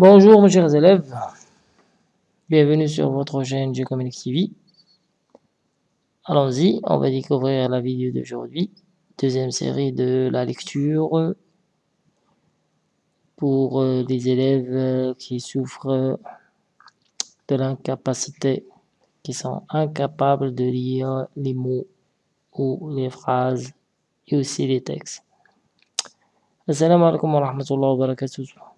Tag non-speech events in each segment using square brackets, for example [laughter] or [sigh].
Bonjour mes chers élèves, bienvenue sur votre chaîne G-Comics TV. Allons-y, on va découvrir la vidéo d'aujourd'hui, deuxième série de la lecture pour euh, les élèves euh, qui souffrent de l'incapacité, qui sont incapables de lire les mots ou les phrases et aussi les textes. Assalamu alaikum wa rahmatullahi.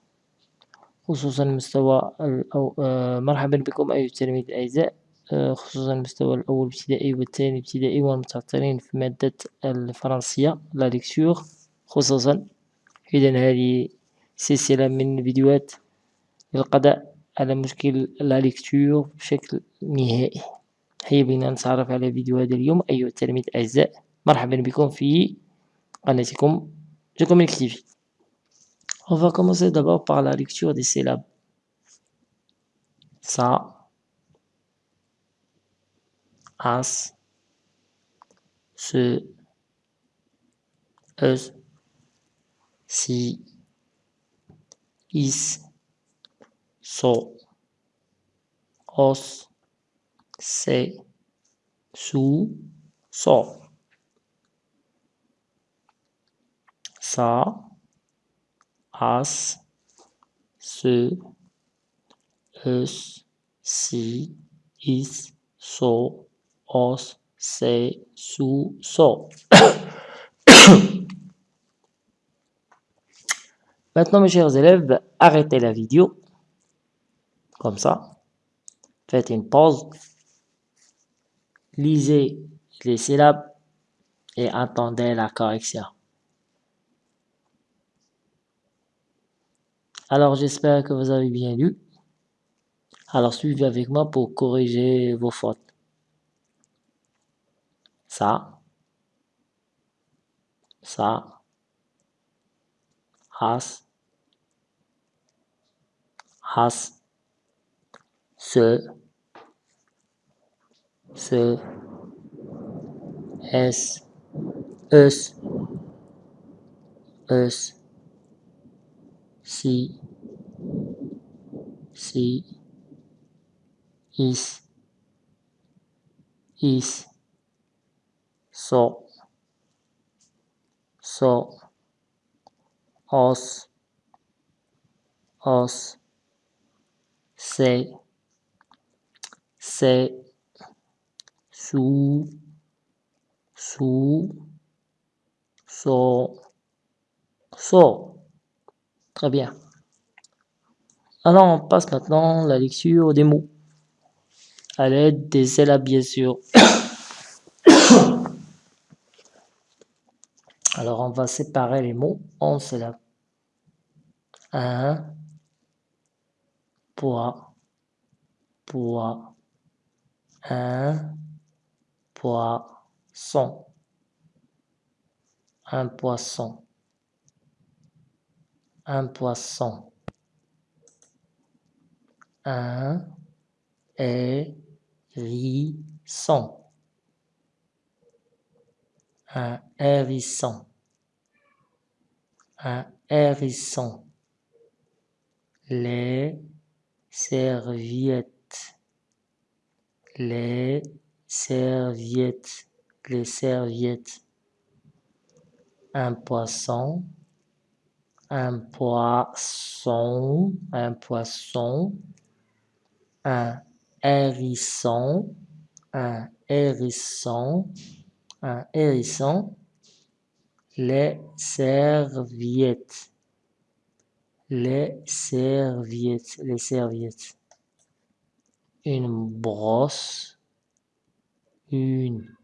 خصوصا المستوى أو آه، مرحبا بكم أيها التلاميذ الأعزاء. آه، خصوصا المستوى الأول ابتدائي والثاني ابتدائي والمتعطلين في مادة الفرنسية لا ليكتور خصوصا إذا هذه سلسلة من الفيديوهات للقضاء على مشكل لا ليكتور بشكل نهائي. هيا بنا نتعرف على فيديو هذا اليوم أيها التلاميذ الأعزاء. مرحبا بكم في قناتكم جاكم الكتيفي On va commencer d'abord par la lecture des syllabes. Ça, as, ce, si, is, so, os, se, su, so. Ça, as, ce, us, si, is, so, os, se, su, so. [coughs] Maintenant, mes chers élèves, arrêtez la vidéo. Comme ça. Faites une pause. Lisez les syllabes et attendez la correction. Alors j'espère que vous avez bien lu. Alors suivez avec moi pour corriger vos fautes. Ça, ça, has, has, ce, ce, es, us, us, si, C is, is, so, so, os, os, se, se, su, su, so, so. Très bien. Alors, on passe maintenant à la lecture des mots. À l'aide des syllabes, bien sûr. [coughs] Alors, on va séparer les mots en syllabes. Un, poids, poids, un, poisson, un poisson un poisson. Un hérisson. Un hérisson. Un hérisson. Les serviettes. Les serviettes. Les serviettes. Un poisson un poisson, un poisson, un hérisson, un hérisson, un hérisson, les serviettes, les serviettes, les serviettes, une brosse, une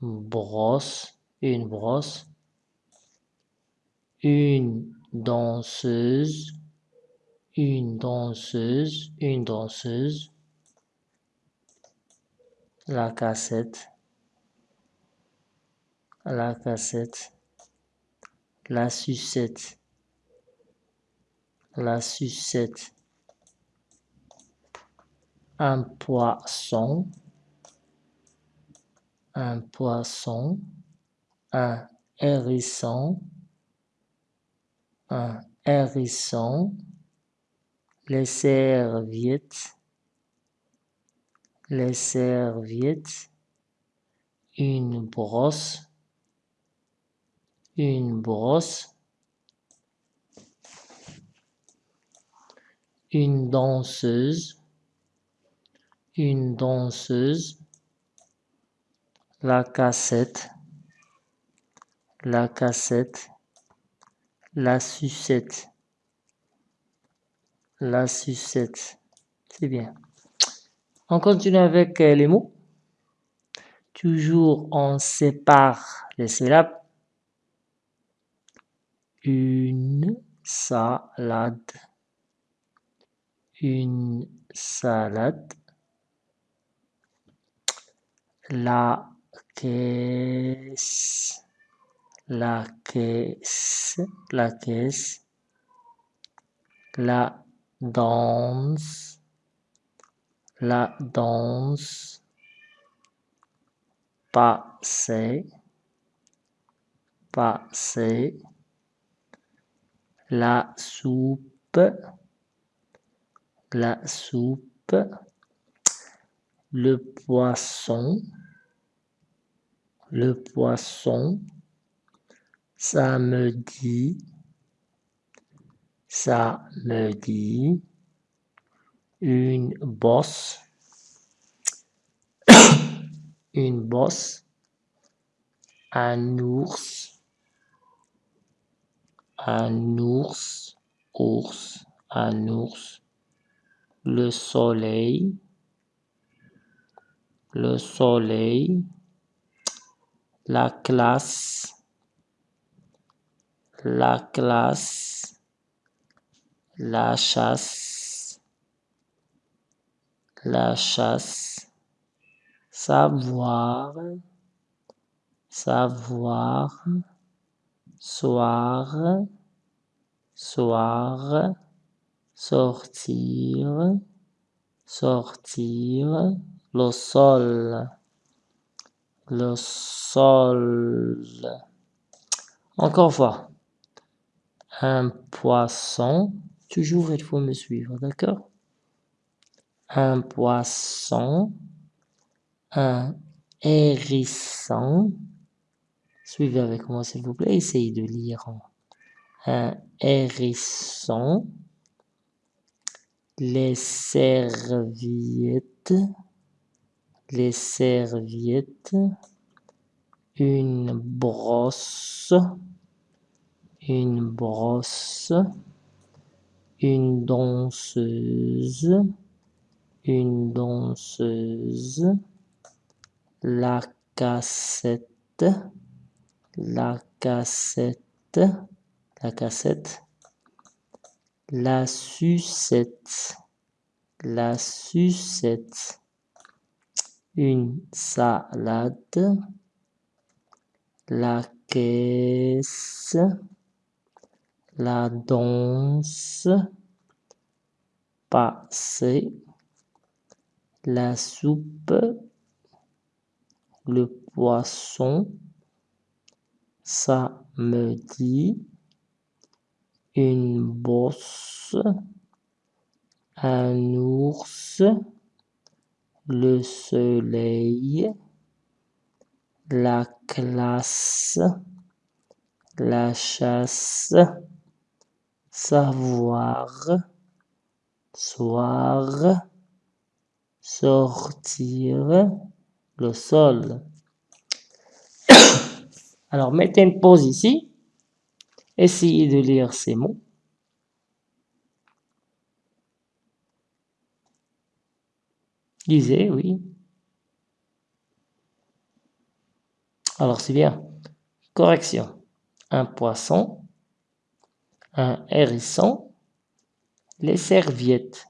brosse, une brosse, une danseuse, une danseuse, une danseuse, la cassette, la cassette, la sucette, la sucette, un poisson, un poisson, un hérisson, un hérisson, les serviettes, les serviettes, une brosse, une brosse, une danseuse, une danseuse, la cassette, la cassette, la sucette, la sucette. C'est bien. On continue avec euh, les mots. Toujours on sépare les syllabes. Une salade. Une salade. La caisse. La caisse. La caisse. La danse. La danse. Passer. Passer. La soupe. La soupe. Le poisson. Le poisson. Samedi. Samedi. Une bosse. [coughs] Une bosse. Un ours. Un ours. Ours. Un ours. Le soleil. Le soleil. La classe. La classe. La chasse. La chasse. Savoir. Savoir. Soir. Soir. Sortir. Sortir. Le sol. Le sol. Encore une fois. Un poisson. Toujours, il faut me suivre, d'accord? Un poisson. Un hérisson. Suivez avec moi, s'il vous plaît. Essayez de lire. Un hérisson. Les serviettes. Les serviettes. Une brosse. Une brosse. Une danseuse. Une danseuse. La cassette. La cassette. La cassette. La sucette. La sucette. Une salade. La caisse. La danse. Passer. La soupe. Le poisson. Samedi. Une bosse. Un ours. Le soleil. La classe. La chasse. Savoir. Soir. Sortir. Le sol. [coughs] Alors, mettez une pause ici. Essayez de lire ces mots. Lisez, oui. Alors, c'est bien. Correction. Un poisson, un hérisson, les serviettes.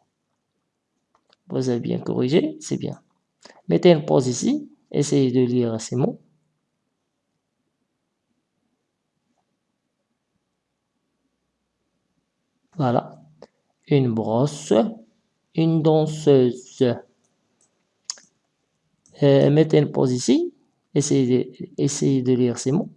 Vous avez bien corrigé, c'est bien. Mettez une pause ici. Essayez de lire ces mots. Voilà. Une brosse, une danseuse. Euh, mettez une pause ici. Essayez de, essayez de lire ces mots.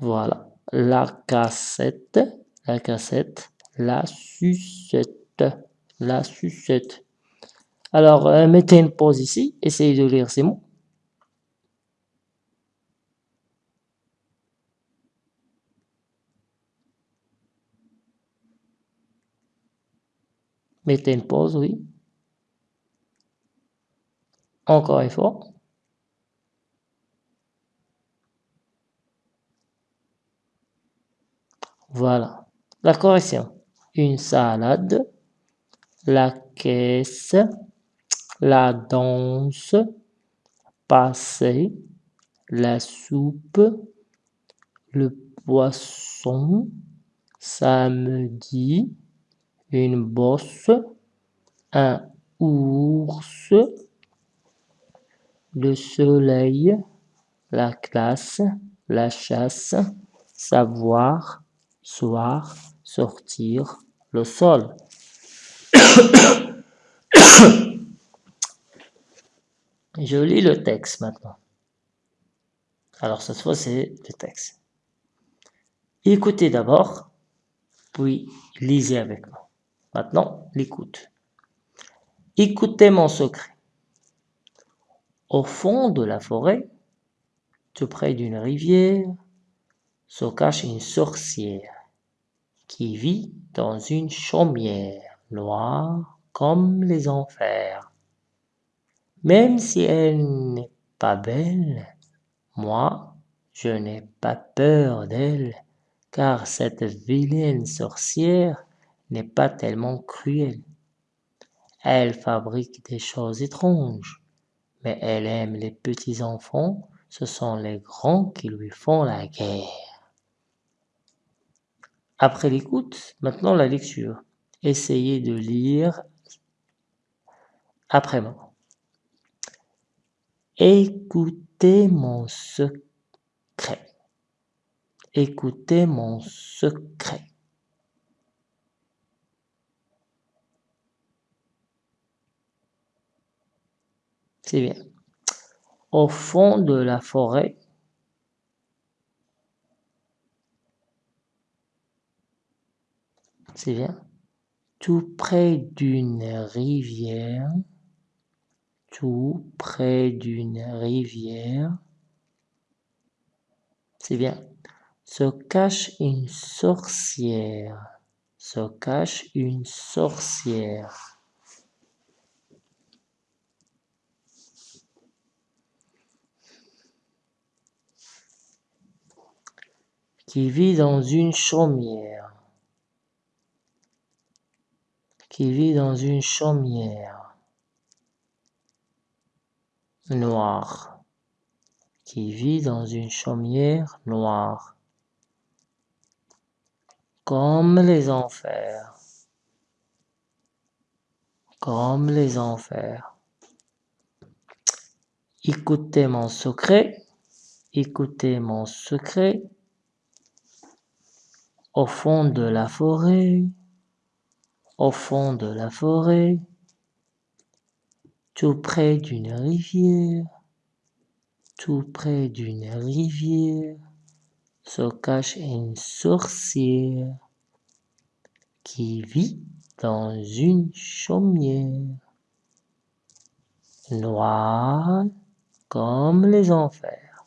Voilà. la cassette, la cassette, la sucette, la sucette. Alors, euh, mettez une pause ici, essayez de lire ces mots. Mettez une pause, oui. Encore une fois. Voilà. La correction. Une salade, la caisse, la danse, passer, la soupe, le poisson, samedi, une bosse, un ours, le soleil, la classe, la chasse, savoir, soir, sortir, le sol. [coughs] Je lis le texte maintenant. Alors cette fois c'est le texte. Écoutez d'abord, puis lisez avec moi. Maintenant, l'écoute. Écoutez mon secret. Au fond de la forêt, tout près d'une rivière, se cache une sorcière qui vit dans une chaumière noire comme les enfers. Même si elle n'est pas belle, moi, je n'ai pas peur d'elle, car cette vilaine sorcière n'est pas tellement cruelle. Elle fabrique des choses étranges, mais elle aime les petits enfants, ce sont les grands qui lui font la guerre. Après l'écoute, maintenant la lecture. Essayez de lire après moi. Écoutez mon secret. Écoutez mon secret. C'est bien. Au fond de la forêt, c'est bien, tout près d'une rivière, tout près d'une rivière, c'est bien, se cache une sorcière, se cache une sorcière. qui vit dans une chaumière, qui vit dans une chaumière noire, qui vit dans une chaumière noire, comme les enfers, comme les enfers. Écoutez mon secret, écoutez mon secret, au fond de la forêt, au fond de la forêt, tout près d'une rivière, tout près d'une rivière, se cache une sorcière qui vit dans une chaumière noire comme les enfers.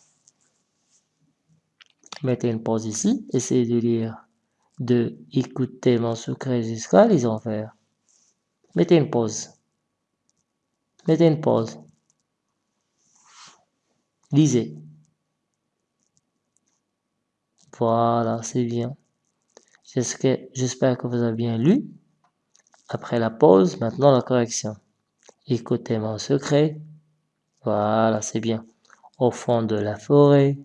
Mettez une pause ici, essayez de lire de écouter mon secret jusqu'à les enfers. Mettez une pause. Mettez une pause. Lisez. Voilà, c'est bien. J'espère que vous avez bien lu. Après la pause, maintenant la correction. Écoutez mon secret. Voilà, c'est bien. Au fond de la forêt.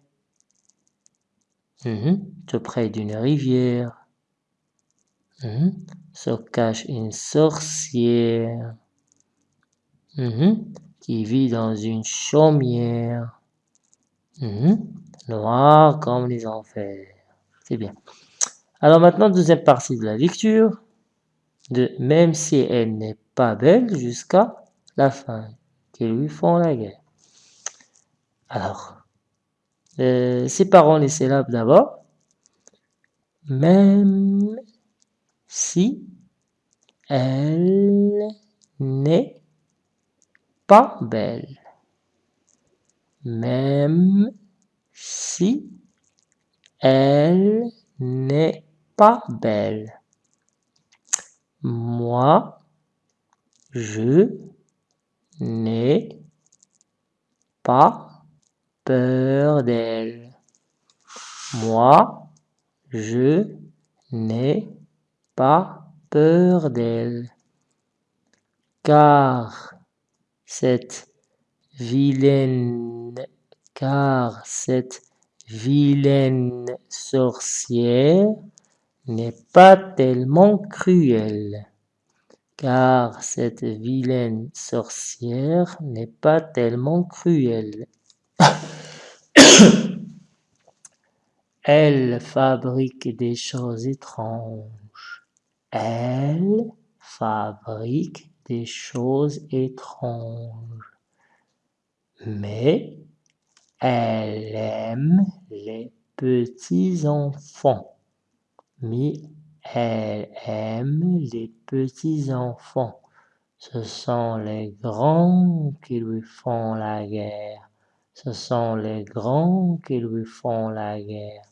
Tout près d'une rivière. Se cache une sorcière qui vit dans une chaumière noire comme les enfers. C'est bien. Alors maintenant, deuxième partie de la lecture, de même si elle n'est pas belle jusqu'à la fin, qui lui font la guerre. Alors, euh, séparons les syllabes d'abord. même si elle n'est pas belle. Même si elle n'est pas belle. Moi, je n'ai pas peur d'elle. Moi, je n'ai pas peur d'elle. Car cette vilaine, car cette vilaine sorcière n'est pas tellement cruelle. Car cette vilaine sorcière n'est pas tellement cruelle. [coughs] Elle fabrique des choses étranges. Elle fabrique des choses étranges. Mais elle aime les petits enfants. Mais elle aime les petits enfants. Ce sont les grands qui lui font la guerre. Ce sont les grands qui lui font la guerre.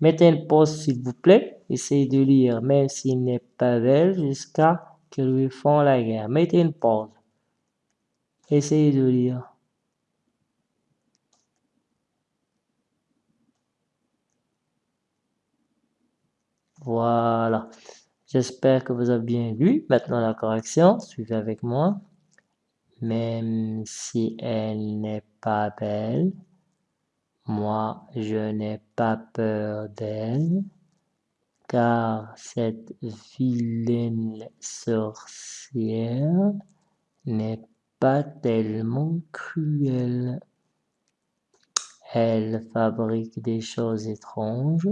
Mettez une pause s'il vous plaît. Essayez de lire même s'il n'est pas belle jusqu'à qu'ils lui font la guerre. Mettez une pause. Essayez de lire. Voilà. J'espère que vous avez bien lu. Maintenant la correction, suivez avec moi. Même si elle n'est pas belle, moi je n'ai pas peur d'elle, car cette vilaine sorcière n'est pas tellement cruelle. Elle fabrique des choses étranges,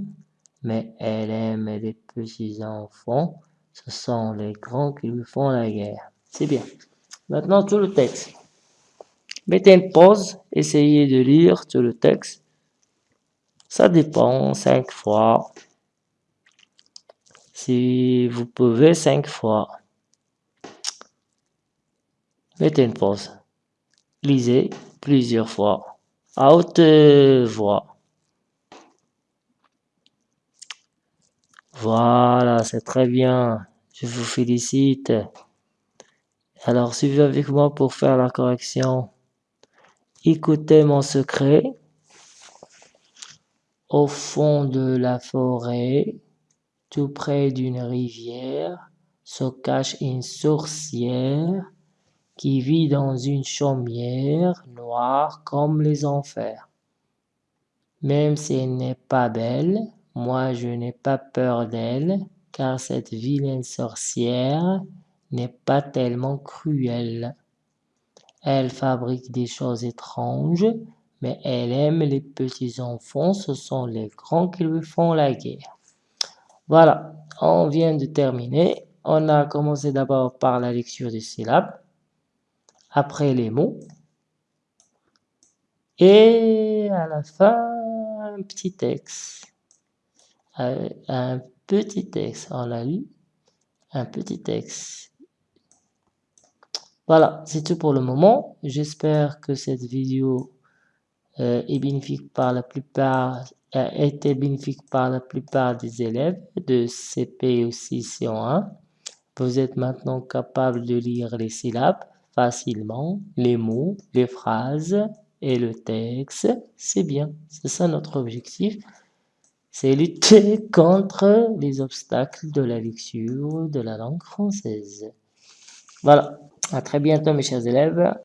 mais elle aime les petits enfants. Ce sont les grands qui lui font la guerre. C'est bien. Maintenant, tout le texte. Mettez une pause, essayez de lire tout le texte. Ça dépend, cinq fois. Si vous pouvez, cinq fois. Mettez une pause. Lisez plusieurs fois, à haute voix. Voilà, c'est très bien. Je vous félicite. Alors, suivez avec moi pour faire la correction. Écoutez mon secret. Au fond de la forêt, tout près d'une rivière, se cache une sorcière qui vit dans une chaumière noire comme les enfers. Même si elle n'est pas belle, moi je n'ai pas peur d'elle, car cette vilaine sorcière n'est pas tellement cruelle. Elle fabrique des choses étranges, mais elle aime les petits enfants, ce sont les grands qui lui font la guerre. Voilà, on vient de terminer. On a commencé d'abord par la lecture des syllabes, après les mots, et à la fin, un petit texte. Euh, un petit texte, on l'a lu, un petit texte. Voilà, c'est tout pour le moment. J'espère que cette vidéo est bénéfique par la plupart, a été bénéfique par la plupart des élèves de CP aussi C1. Vous êtes maintenant capable de lire les syllabes facilement, les mots, les phrases et le texte. C'est bien, c'est ça notre objectif. C'est lutter contre les obstacles de la lecture de la langue française. Voilà. À très bientôt mes chers élèves.